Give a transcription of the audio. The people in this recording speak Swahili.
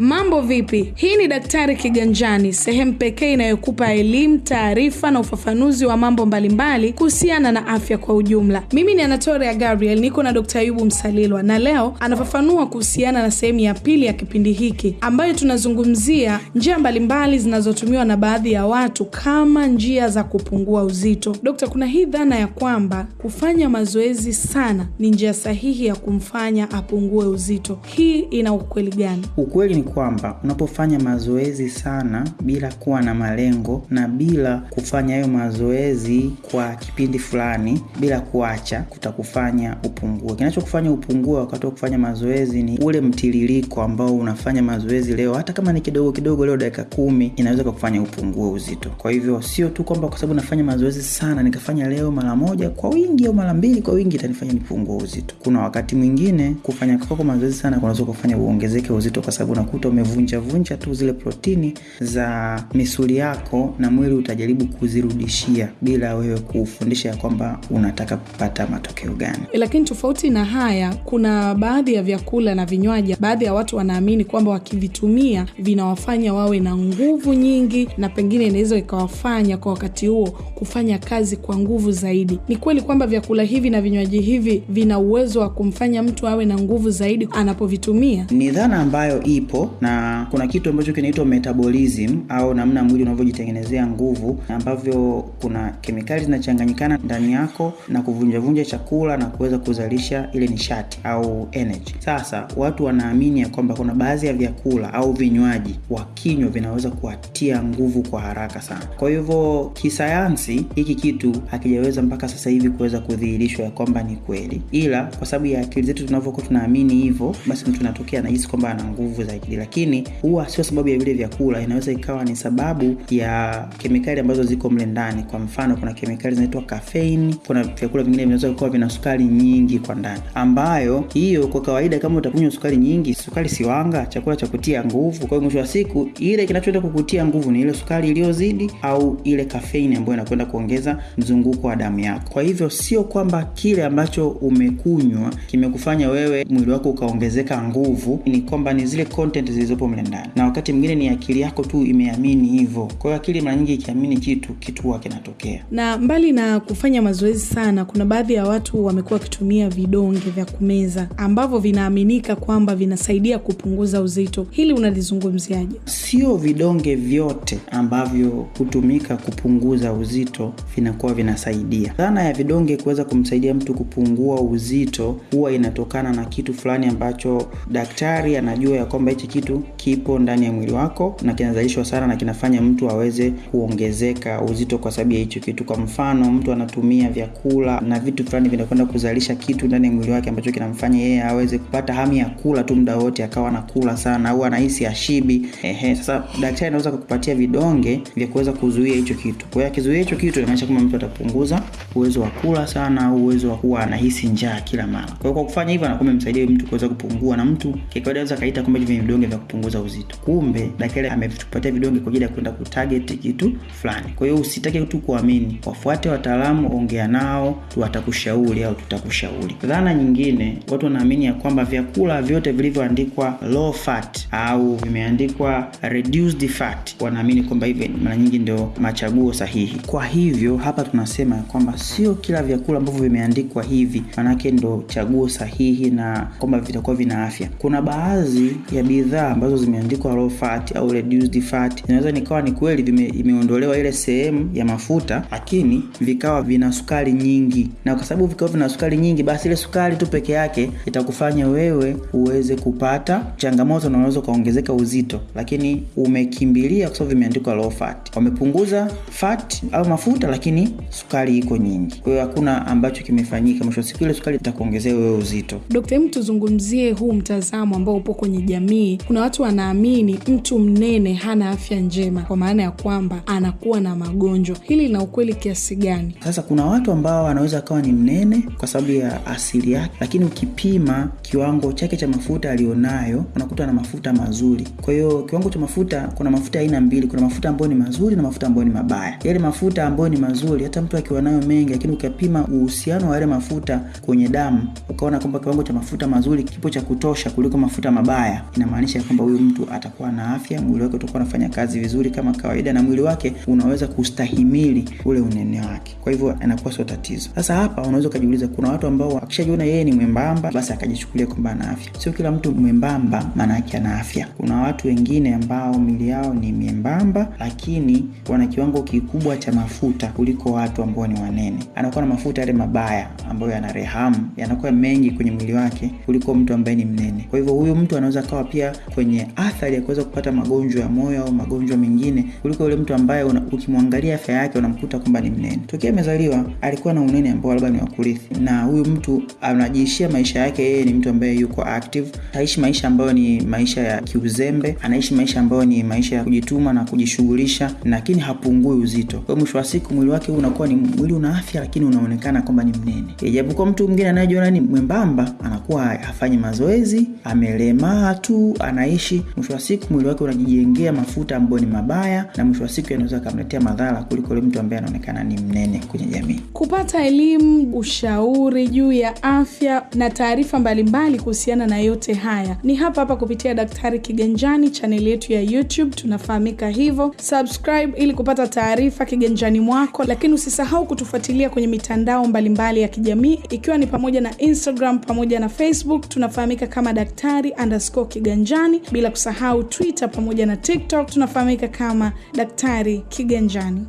Mambo vipi? Hii ni Daktari Kiganjani, sehemu pekee inayokupa elimu, taarifa na ufafanuzi wa mambo mbalimbali kuhusiana na afya kwa ujumla. Mimi ni Anatoria Gabriel, niko na Dr. Ayubu Msalilwa na leo anafafanua kuhusiana na sehemu ya pili ya kipindi hiki ambayo tunazungumzia njia mbalimbali zinazotumiwa na baadhi ya watu kama njia za kupungua uzito. Dokta, kuna hii dhana ya kwamba kufanya mazoezi sana ni njia sahihi ya kumfanya apungue uzito. Hii ina ukweli gani? Ukweli ni kwamba unapofanya mazoezi sana bila kuwa na malengo na bila kufanya hayo mazoezi kwa kipindi fulani bila kuacha, kutakufanya upungue. Kinachokufanya upungue wakati wa kufanya mazoezi ni ule mtiririko ambao unafanya mazoezi leo, hata kama ni kidogo kidogo, leo dakika kumi inaweza kukufanya upungue uzito. Kwa hivyo sio tu kwamba kwa sababu nafanya mazoezi sana nikafanya leo mara moja kwa wingi au mara mbili kwa wingi itanifanya nipungue uzito. Kuna wakati mwingine kufanya kwako mazoezi sana kunaweza kufanya uongezeke uzito, kwa sababu umevunja vunja tu zile protini za misuli yako na mwili utajaribu kuzirudishia bila wewe kufundisha ya kwamba unataka kupata matokeo gani. Lakini tofauti na haya, kuna baadhi ya vyakula na vinywaji, baadhi ya watu wanaamini kwamba wakivitumia vinawafanya wawe na nguvu nyingi, na pengine inaweza ikawafanya kwa wakati huo kufanya kazi kwa nguvu zaidi. Ni kweli kwamba vyakula hivi na vinywaji hivi vina uwezo wa kumfanya mtu awe na nguvu zaidi anapovitumia? Ni dhana ambayo ipo na kuna kitu ambacho kinaitwa metabolism au namna mwili unavyojitengenezea nguvu, ambavyo kuna kemikali zinachanganyikana ndani yako na kuvunjavunja chakula na kuweza kuzalisha ile nishati au energy. Sasa watu wanaamini ya kwamba kuna baadhi ya vyakula au vinywaji wakinywa vinaweza kuwatia nguvu kwa haraka sana. Kwa hivyo kisayansi, hiki kitu hakijaweza mpaka sasa hivi kuweza kudhihirishwa ya kwamba ni kweli, ila kwa sababu ya akili zetu tunavyokuwa tunaamini hivyo, basi mtu anatokea anahisi kwamba ana nguvu zaidi, lakini huwa sio sababu ya vile vyakula. Inaweza ikawa ni sababu ya kemikali ambazo ziko mle ndani. Kwa mfano, kuna kemikali zinaitwa caffeine. Kuna vyakula vingine vinaweza kuwa vina sukari nyingi kwa ndani, ambayo hiyo kwa kawaida, kama utakunywa sukari nyingi, sukari siwanga, chakula cha kutia nguvu. Kwa hiyo mwisho wa siku, ile kinachoenda kukutia nguvu ni ile sukari iliyozidi au ile caffeine ambayo inakwenda kuongeza mzunguko wa damu yako. Kwa hivyo sio kwamba kile ambacho umekunywa kimekufanya wewe mwili wako ukaongezeka nguvu, ni kwamba ni zile content zilizopo mle ndani, na wakati mwingine ni akili yako tu imeamini hivyo. Kwa hiyo akili mara nyingi ikiamini kitu, kitu huwa kinatokea. Na mbali na kufanya mazoezi sana, kuna baadhi ya watu wamekuwa wakitumia vidonge vya kumeza ambavyo vinaaminika kwamba vinasaidia kupunguza uzito. Hili unalizungumziaje? Sio vidonge vyote ambavyo hutumika kupunguza uzito vinakuwa vinasaidia. Dhana ya vidonge kuweza kumsaidia mtu kupungua uzito huwa inatokana na kitu fulani ambacho daktari anajua ya kwamba hichi kitu kipo ndani ya mwili wako na kinazalishwa sana na kinafanya mtu aweze kuongezeka uzito kwa sababu ya hicho kitu. Kwa mfano, mtu anatumia vyakula na vitu fulani vinakwenda kuzalisha kitu ndani ya mwili wake ambacho kinamfanya yeye aweze kupata hamu ya kula tu muda wote, akawa anakula sana au anahisi ashibi. Ehe, sasa daktari anaweza kukupatia vidonge vya kuweza kuzuia hicho kitu. Kwa hiyo akizuia hicho kitu, inamaanisha kwamba mtu atapunguza uwezo wa kula sana au uwezo wa kuwa anahisi njaa kila mara. Kwa hiyo kwa kufanya hivyo, anakuwa amemsaidia mtu kuweza kupungua, na mtu kikawaida anaweza kaita kwamba hivi vidonge vya kupunguza uzito, kumbe daktari ametupatia vidonge kwa ajili ya kwenda kutarget kitu fulani. Kwa hiyo usitake tu kuamini, wafuate wataalamu, ongea nao, watakushauri au tutakushauri. Dhana nyingine, watu wanaamini ya kwamba vyakula vyote vilivyoandikwa low fat au vimeandikwa reduced fat, wanaamini kwamba hivi mara nyingi ndio machaguo sahihi. Kwa hivyo hapa tunasema kwamba sio kila vyakula ambavyo vimeandikwa hivi manake ndo chaguo sahihi na kwamba vitakuwa vina afya. Kuna baadhi ya bidhaa ambazo zimeandikwa low fat au reduced fat, inaweza nikawa ni kweli imeondolewa ile sehemu ya mafuta, lakini vikawa vina sukari nyingi, na kwa sababu vikawa vina sukari nyingi, basi ile sukari tu peke yake itakufanya wewe uweze kupata changamoto na unaweza ukaongezeka uzito, lakini umekimbilia kwa sababu vimeandikwa low fat. Wamepunguza fat au mafuta, lakini sukari iko nyingi. Kwa hiyo hakuna ambacho kimefanyika. Mwisho siku ile sukari itakuongezea wewe uzito. Dokta, hebu tuzungumzie huu mtazamo ambao upo kwenye jamii. Kuna watu wanaamini mtu mnene hana afya njema, kwa maana ya kwamba anakuwa na magonjwa. Hili lina ukweli kiasi gani? Sasa kuna watu ambao anaweza akawa ni mnene kwa sababu ya asili yake, lakini ukipima kiwango chake cha mafuta alionayo unakuta na mafuta mazuri. Kwa hiyo kiwango cha mafuta, kuna mafuta aina mbili, kuna mafuta ambayo ni mazuri na mafuta ambayo ni mabaya. Yale mafuta ambayo ni mazuri, hata mtu akiwa nayo mengi, lakini ukapima uhusiano wa yale mafuta kwenye damu ukaona kwamba kiwango cha mafuta mazuri kipo cha kutosha kuliko mafuta mabaya, inamaanisha inamaanisha kwamba huyu mtu atakuwa na afya, mwili wake utakuwa unafanya kazi vizuri kama kawaida, na mwili wake unaweza kustahimili ule unene wake, kwa hivyo anakuwa sio tatizo. Sasa hapa unaweza ukajiuliza, kuna watu ambao akishajiona yeye ni mwembamba, basi akajichukulia kwamba ana afya. Sio kila mtu mwembamba maana yake ana afya. Kuna watu wengine ambao mili yao ni miembamba, lakini wana kiwango kikubwa cha mafuta kuliko watu ambao ni wanene. Anakuwa na mafuta yale mabaya ambayo yana rehamu, yanakuwa mengi kwenye mwili wake kuliko mtu ambaye ni mnene. Kwa hivyo huyu mtu anaweza kawa pia kwenye athari ya kuweza kupata magonjwa ya moyo au magonjwa mengine kuliko yule mtu ambaye ukimwangalia afya yake unamkuta kwamba ni mnene. Tokea amezaliwa alikuwa na unene ambao labda ni wa kurithi, na huyu mtu anajiishia maisha yake, yeye ni mtu ambaye yuko active, aishi maisha ambayo ni maisha ya kiuzembe, anaishi maisha ambayo ni maisha ya kujituma na kujishughulisha, lakini hapungui uzito. Kwa mwisho wa siku mwili wake unakuwa ni mwili una afya, lakini unaonekana kwamba ni mnene. Ijapokuwa mtu mwingine anayejiona ni mwembamba anakuwa hafanyi mazoezi, amelemaa tu, anaishi. Mwisho wa siku mwili wake unajijengea mafuta ambayo ni mabaya, na mwisho wa siku yanaweza akamletea madhara kuliko yule mtu ambaye anaonekana ni mnene kwenye jamii. Kupata elimu, ushauri juu ya afya na taarifa mbalimbali kuhusiana na yote haya ni hapa hapa kupitia Daktari Kiganjani, chaneli yetu ya YouTube tunafahamika hivyo. Subscribe ili kupata taarifa kiganjani mwako, lakini usisahau kutufuatilia kwenye mitandao mbalimbali mbali ya kijamii ikiwa ni pamoja na Instagram pamoja na Facebook tunafahamika kama daktari underscore kiganjani, bila kusahau Twitter pamoja na TikTok tunafahamika kama Daktari Kiganjani.